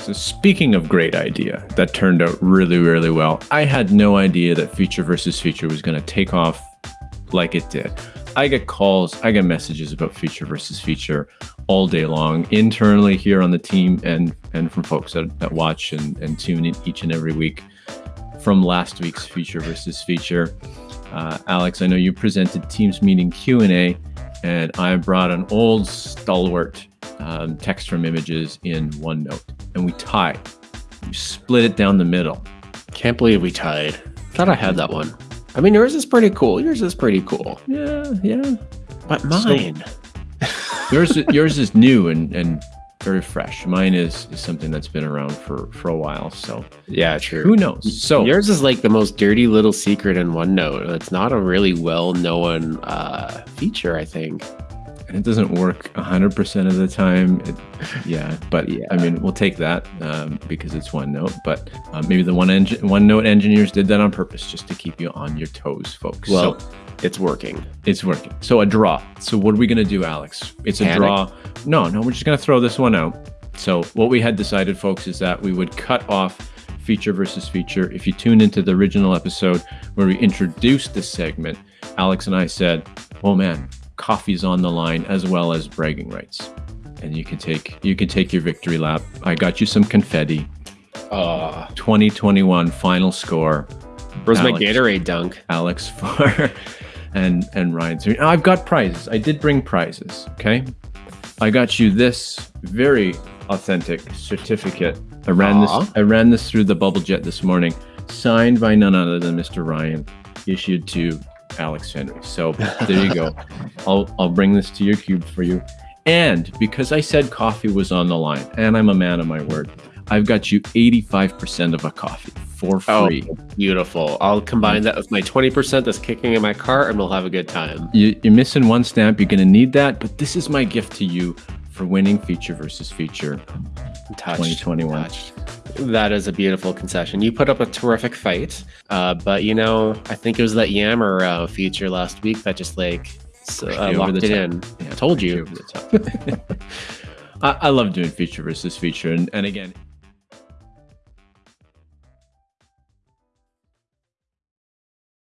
So speaking of great idea, that turned out really, really well. I had no idea that feature versus feature was going to take off like it did. I get calls, I get messages about feature versus feature all day long internally here on the team and and from folks that, that watch and, and tune in each and every week from last week's feature versus feature. Uh, Alex, I know you presented Teams meeting Q&A and I brought an old stalwart um, text from images in OneNote, and we tied. We split it down the middle. Can't believe we tied. Thought I had that one. I mean, yours is pretty cool. Yours is pretty cool. Yeah, yeah. But mine. So, yours, yours is new and and very fresh. Mine is, is something that's been around for for a while. So yeah, true. Who knows? So yours is like the most dirty little secret in OneNote. It's not a really well known uh, feature, I think it doesn't work 100% of the time. It, yeah, but yeah. I mean, we'll take that um, because it's OneNote. But uh, maybe the one engine, OneNote engineers did that on purpose just to keep you on your toes, folks. Well, so, it's working. It's working. So a draw. So what are we going to do, Alex? It's a Panic. draw. No, no, we're just going to throw this one out. So what we had decided, folks, is that we would cut off feature versus feature. If you tune into the original episode where we introduced this segment, Alex and I said, "Oh man, coffee's on the line as well as bragging rights. And you can take you can take your victory lap. I got you some confetti. Uh 2021 final score. Where's Alex, my Gatorade dunk? Alex for and and Ryan. I've got prizes. I did bring prizes. Okay. I got you this very authentic certificate. I ran Aww. this I ran this through the bubble jet this morning, signed by none other than Mr. Ryan, issued to Alex Henry. So there you go. I'll I'll bring this to your cube for you. And because I said coffee was on the line, and I'm a man of my word, I've got you 85% of a coffee for oh, free. Oh, beautiful. I'll combine that with my 20% that's kicking in my car and we'll have a good time. You, are missing one stamp. You're going to need that. But this is my gift to you for winning feature versus feature Touched. 2021. Touched that is a beautiful concession. You put up a terrific fight, uh, but you know, I think it was that Yammer uh, feature last week that just like uh, locked it top. in. Yeah, told you. I, I love doing feature versus feature, and, and again.